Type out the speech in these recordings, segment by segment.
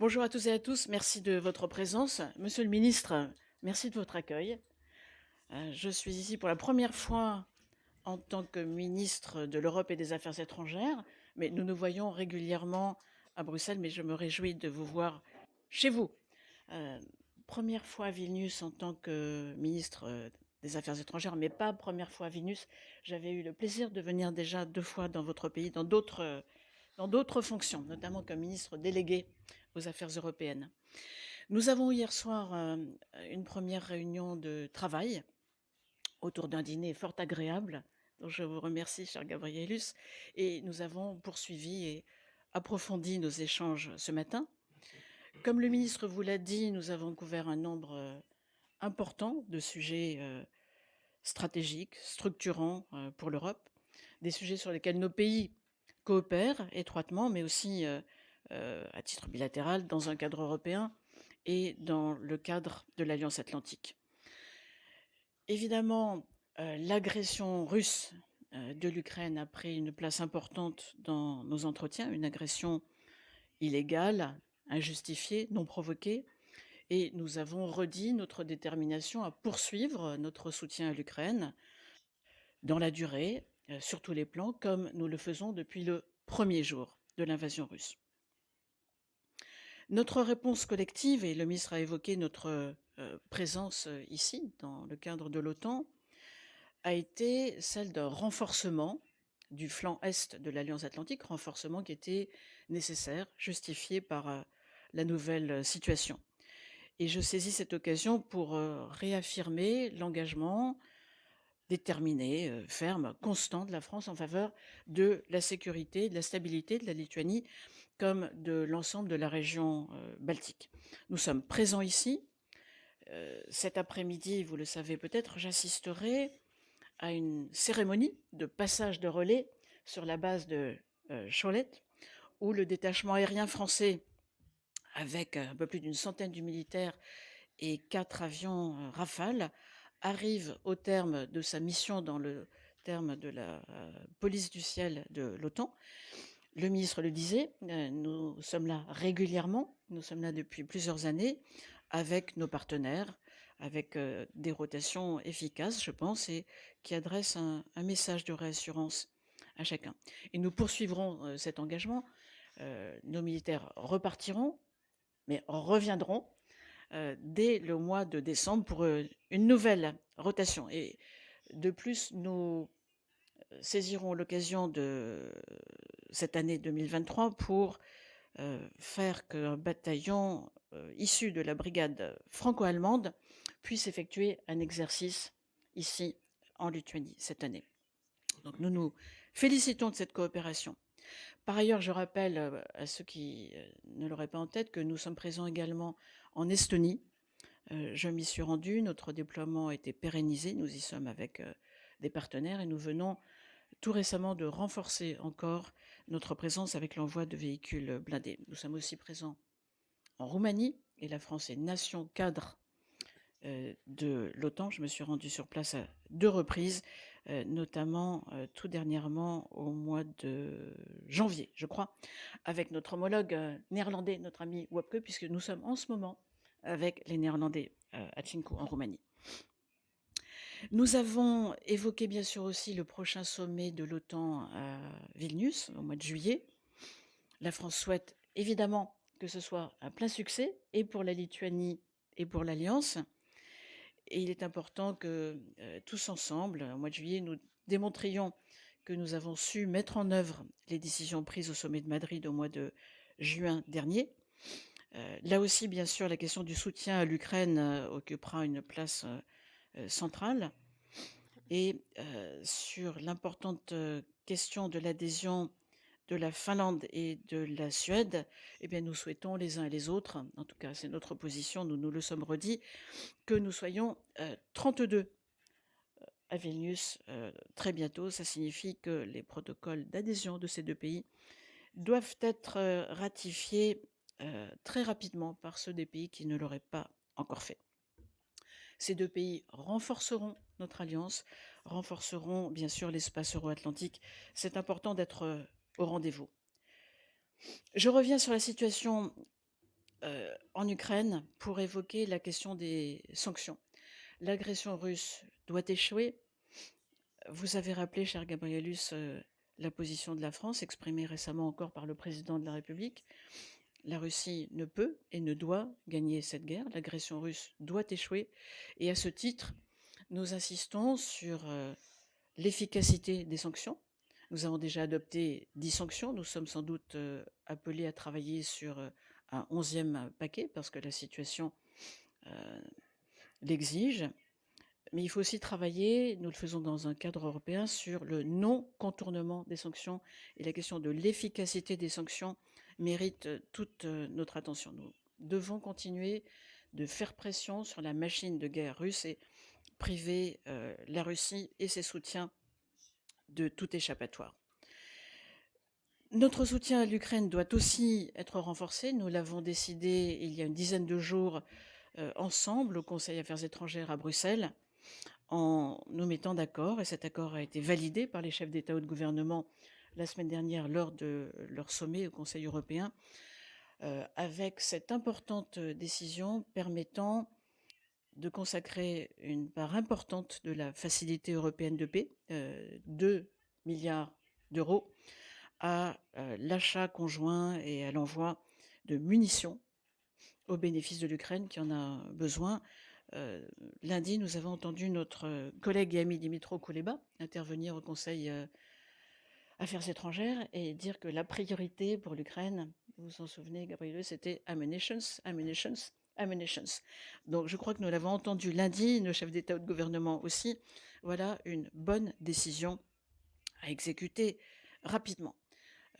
Bonjour à tous et à tous, merci de votre présence. Monsieur le ministre, merci de votre accueil. Euh, je suis ici pour la première fois en tant que ministre de l'Europe et des Affaires étrangères, mais nous nous voyons régulièrement à Bruxelles, mais je me réjouis de vous voir chez vous. Euh, première fois à Vilnius en tant que ministre des Affaires étrangères, mais pas première fois à Vilnius. J'avais eu le plaisir de venir déjà deux fois dans votre pays, dans d'autres dans d'autres fonctions, notamment comme ministre délégué aux Affaires européennes. Nous avons hier soir euh, une première réunion de travail autour d'un dîner fort agréable, dont je vous remercie, cher Gabrielus, et nous avons poursuivi et approfondi nos échanges ce matin. Comme le ministre vous l'a dit, nous avons couvert un nombre euh, important de sujets euh, stratégiques, structurants pour l'Europe, des sujets sur lesquels nos pays coopèrent étroitement, mais aussi à titre bilatéral dans un cadre européen et dans le cadre de l'Alliance atlantique. Évidemment, l'agression russe de l'Ukraine a pris une place importante dans nos entretiens, une agression illégale, injustifiée, non provoquée, et nous avons redit notre détermination à poursuivre notre soutien à l'Ukraine dans la durée, sur tous les plans, comme nous le faisons depuis le premier jour de l'invasion russe. Notre réponse collective, et le ministre a évoqué notre euh, présence euh, ici, dans le cadre de l'OTAN, a été celle d'un renforcement du flanc est de l'Alliance atlantique, renforcement qui était nécessaire, justifié par euh, la nouvelle situation. Et je saisis cette occasion pour réaffirmer l'engagement déterminé, ferme, constant de la France en faveur de la sécurité, de la stabilité de la Lituanie comme de l'ensemble de la région euh, baltique. Nous sommes présents ici. Euh, cet après-midi, vous le savez peut-être, j'assisterai à une cérémonie de passage de relais sur la base de euh, Cholette, où le détachement aérien français, avec un peu plus d'une centaine de militaires et quatre avions Rafale, arrive au terme de sa mission dans le terme de la police du ciel de l'OTAN le ministre le disait, euh, nous sommes là régulièrement, nous sommes là depuis plusieurs années avec nos partenaires, avec euh, des rotations efficaces, je pense, et qui adressent un, message de réassurance à chacun. Et nous poursuivrons euh, cet engagement. nos militaires repartiront, mais reviendront dès le mois de décembre pour une nouvelle rotation. Et de plus, nous saisirons l'occasion de cette année 2023 pour euh, faire qu'un bataillon euh, issu de la brigade franco-allemande puisse effectuer un exercice ici en Lituanie cette année. Donc nous nous félicitons de cette coopération. Par ailleurs, je rappelle euh, à ceux qui ne l'auraient pas en tête que nous sommes présents également en Estonie. Je m'y suis rendu, notre déploiement a été pérennisé, nous y sommes avec des partenaires et nous venons tout récemment de renforcer encore notre présence avec l'envoi de véhicules blindés. Nous sommes aussi présents en Roumanie et la France est nation cadre euh, de l'OTAN. Je me suis rendu sur place à deux reprises, euh, notamment euh, tout dernièrement au mois de janvier, je crois, avec notre homologue néerlandais, notre ami Wopke, puisque nous sommes en ce moment avec les Néerlandais à Tchinkou, en Roumanie. Nous avons évoqué bien sûr aussi le prochain sommet de l'OTAN à Vilnius au mois de juillet. La France souhaite évidemment que ce soit un plein succès et pour la Lituanie et pour l'Alliance. Et il est important que euh, tous ensemble, au mois de juillet, nous démontrions que nous avons su mettre en œuvre les décisions prises au sommet de Madrid au mois de juin dernier. Euh, là aussi, bien sûr, la question du soutien à l'Ukraine euh, occupera une place euh, centrale et sur l'importante question de l'adhésion de la Finlande et de la Suède, eh bien, nous souhaitons les uns et les autres, en tout cas c'est notre position, nous nous le sommes redit, que nous soyons 32 à Vilnius très bientôt. Ça signifie que les protocoles d'adhésion de ces deux pays doivent être ratifiés très rapidement par ceux des pays qui ne l'auraient pas encore fait. Ces deux pays renforceront notre alliance, renforceront bien sûr l'espace euro-atlantique. C'est important d'être euh, rendez-vous. Je reviens sur la situation euh, en Ukraine pour évoquer la question des sanctions. L'agression russe doit échouer. Vous avez rappelé, cher Gabrielus, euh, la position de la France, exprimée récemment encore par le président de la République. La Russie ne peut et ne doit gagner cette guerre. L'agression russe doit échouer. Et à ce titre, nous insistons sur euh, l'efficacité des sanctions. Nous avons déjà adopté 10 sanctions. Nous sommes sans doute euh, appelés à travailler sur euh, un onzième paquet parce que la situation l'exige. Mais il faut aussi travailler, nous le faisons dans un cadre européen, sur le non-contournement des sanctions et la question de l'efficacité des sanctions mérite toute notre attention. Nous devons continuer de faire pression sur la machine de guerre russe et priver la Russie et ses soutiens de tout échappatoire. Notre soutien à l'Ukraine doit aussi être renforcé. Nous l'avons décidé il y a une dizaine de jours ensemble au Conseil Affaires étrangères à Bruxelles en nous mettant d'accord, et cet accord a été validé par les chefs d'État ou de gouvernement la semaine dernière lors de leur sommet au Conseil européen, euh, avec cette importante décision permettant de consacrer une part importante de la facilité européenne de paix, 2 euh, milliards d'euros, à euh, l'achat conjoint et à l'envoi de munitions au bénéfice de l'Ukraine qui en a besoin. lundi, nous avons entendu notre collègue et ami Dimitro Kuleba intervenir au Conseil Affaires étrangères et dire que la priorité pour l'Ukraine, vous vous en souvenez, Gabriel, c'était ammunitions, Donc je crois que nous l'avons entendu lundi, nos chefs d'État ou de gouvernement aussi. Voilà une bonne décision à exécuter rapidement.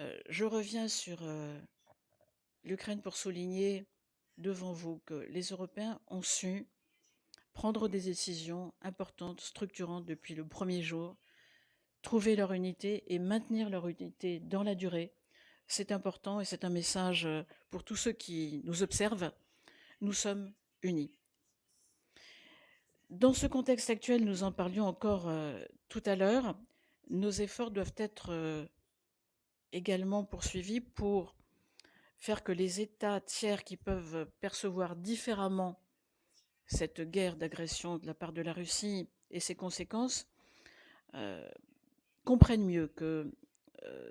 Euh, je reviens sur euh, l'Ukraine pour souligner devant vous que les Européens ont su prendre des décisions importantes, structurantes depuis le premier jour trouver leur unité et maintenir leur unité dans la durée. C'est important et c'est un message euh, pour tous ceux qui nous observent. Nous sommes unis. Dans ce contexte actuel, nous en parlions encore euh, tout à l'heure, nos efforts doivent être euh, également poursuivis pour faire que les États tiers qui peuvent percevoir différemment cette guerre d'agression de la part de la Russie et ses conséquences comprennent mieux que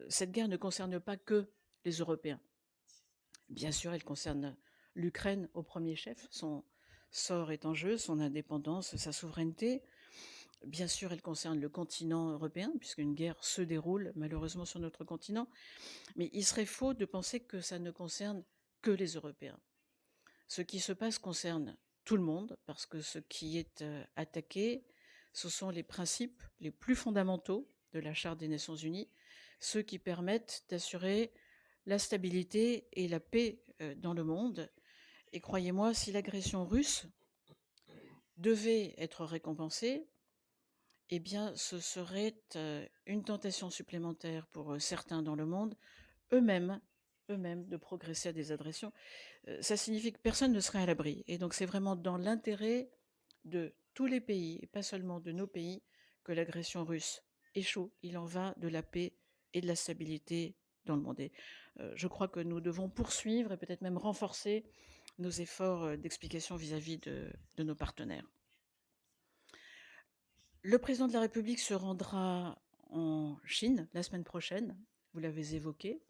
cette guerre ne concerne pas que les Européens. Bien sûr, elle concerne l'Ukraine au premier chef. Son sort est en jeu, son indépendance, sa souveraineté. Bien sûr, elle concerne le continent européen, puisqu'une guerre se déroule malheureusement sur notre continent. Mais il serait faux de penser que ça ne concerne que les Européens. Ce qui se passe concerne tout le monde, parce que ce qui est attaqué, ce sont les principes les plus fondamentaux de la Charte des Nations Unies, ceux qui permettent d'assurer la stabilité et la paix euh, dans le monde. Et croyez-moi, si l'agression russe devait être récompensée, eh bien, ce serait euh, une tentation supplémentaire pour euh, certains dans le monde, eux-mêmes, eux-mêmes, de progresser à des agressions. Ça signifie que personne ne serait à l'abri. Et donc, c'est vraiment dans l'intérêt de tous les pays, et pas seulement de nos pays, que l'agression russe échoue. Il en va de la paix et de la stabilité dans le monde. Et euh, je crois que nous devons poursuivre et peut-être même renforcer nos efforts euh, d'explication vis-à-vis de, nos partenaires. Le président de la République se rendra en Chine la semaine prochaine, vous l'avez évoqué.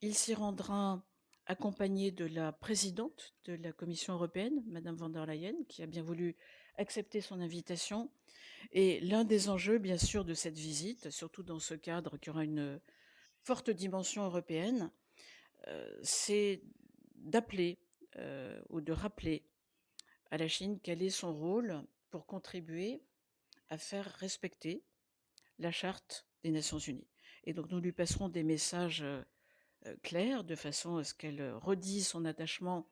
Il s'y rendra accompagné de la présidente de la Commission européenne, Madame van der Leyen, qui a bien voulu accepter son invitation. Et l'un des enjeux, bien sûr, de cette visite, surtout dans ce cadre qui aura une forte dimension européenne, euh, c'est d'appeler euh, ou de rappeler à la Chine quel est son rôle pour contribuer à faire respecter la charte des Nations Unies. Et donc nous lui passerons des messages euh, clairs de façon à ce qu'elle redise son attachement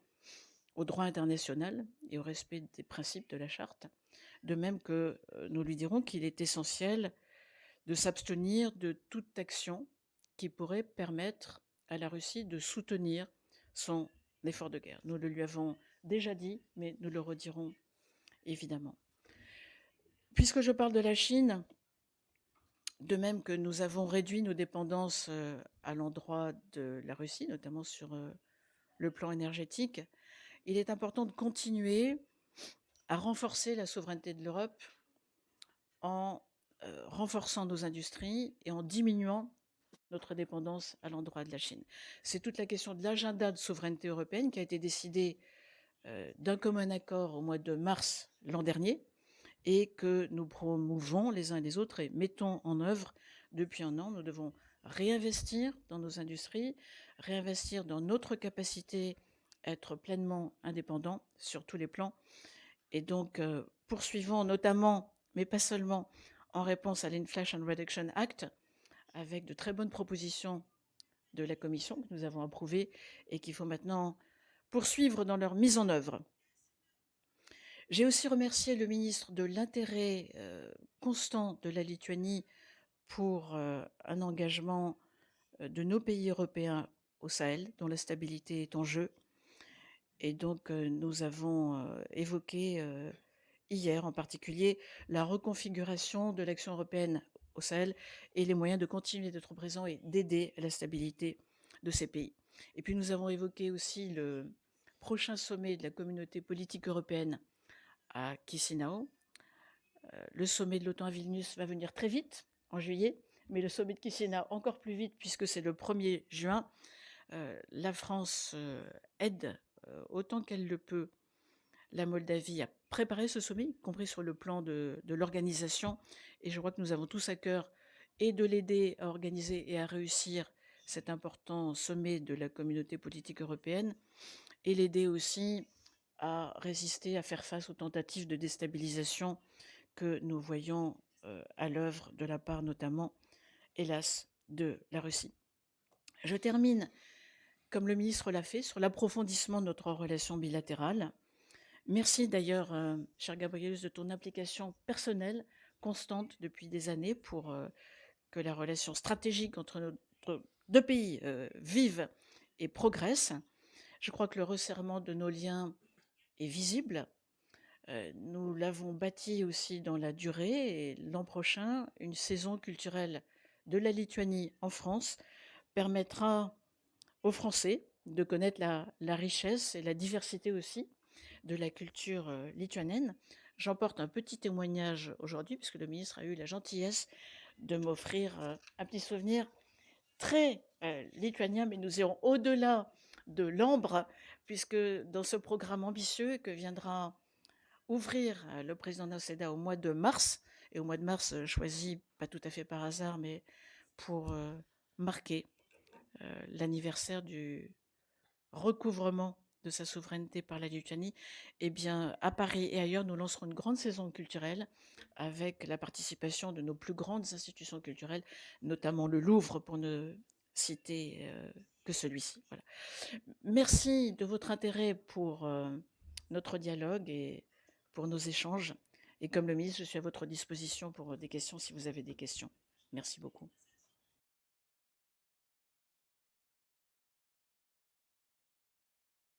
au droit international et au respect des principes de la charte, de même que euh, nous lui dirons qu'il est essentiel de s'abstenir de toute action qui pourrait permettre à la Russie de soutenir son effort de guerre. Nous le lui avons déjà dit, mais nous le redirons évidemment. Puisque je parle de la Chine, de même que nous avons réduit nos dépendances euh, à l'endroit de la Russie, notamment sur euh, le plan énergétique, il est important de continuer à renforcer la souveraineté de l'Europe en renforçant nos industries et en diminuant notre dépendance à l'endroit de la Chine. C'est toute la question de l'agenda de souveraineté européenne qui a été décidé d'un commun accord au mois de mars l'an dernier et que nous promouvons les uns et les autres et mettons en œuvre depuis un an. Nous devons réinvestir dans nos industries, réinvestir dans notre capacité à être pleinement indépendants sur tous les plans. Et donc, poursuivons notamment, mais pas seulement, en réponse à l'Inflation Reduction Act, avec de très bonnes propositions de la Commission que nous avons approuvées et qu'il faut maintenant poursuivre dans leur mise en œuvre. J'ai aussi remercié le ministre de l'intérêt constant de la Lituanie pour un engagement de nos pays européens au Sahel, dont la stabilité est en jeu. Et donc, nous avons évoqué hier en particulier la reconfiguration de l'action européenne au Sahel et les moyens de continuer d'être présents et d'aider à la stabilité de ces pays. Et puis nous avons évoqué aussi le prochain sommet de la communauté politique européenne à Chisinau. le sommet de l'OTAN à Vilnius va venir très vite, en juillet, mais le sommet de Chisinau encore plus vite puisque c'est le 1er juin. la France aide autant qu'elle le peut la Moldavie à préparer ce sommet, y compris sur le plan de, l'organisation. Et je crois que nous avons tous à cœur et de l'aider à organiser et à réussir cet important sommet de la communauté politique européenne, et l'aider aussi à résister, à faire face aux tentatives de déstabilisation que nous voyons à l'œuvre de la part notamment, hélas, de la Russie. Je termine, comme le ministre l'a fait, sur l'approfondissement de notre relation bilatérale. Merci d'ailleurs, cher Gabrielus, de ton implication personnelle constante depuis des années pour que la relation stratégique entre nos deux pays vive et progresse. Je crois que le resserrement de nos liens est visible. nous l'avons bâti aussi dans la durée et l'an prochain, une saison culturelle de la Lituanie en France permettra aux Français de connaître la, la richesse et la diversité aussi de la culture lituanienne. J'emporte un petit témoignage aujourd'hui, puisque le ministre a eu la gentillesse de m'offrir un petit souvenir très lituanien, mais nous irons au-delà de l'ambre, puisque dans ce programme ambitieux que viendra ouvrir le président Noceda au mois de mars, et au mois de mars choisi pas tout à fait par hasard, mais pour marquer l'anniversaire du recouvrement de sa souveraineté par la Lituanie, eh bien, à Paris et ailleurs, nous lancerons une grande saison culturelle avec la participation de nos plus grandes institutions culturelles, notamment le Louvre, pour ne citer que celui-ci. Voilà. Merci de votre intérêt pour notre dialogue et pour nos échanges. Et comme le ministre, je suis à votre disposition pour des questions si vous avez des questions. Merci beaucoup.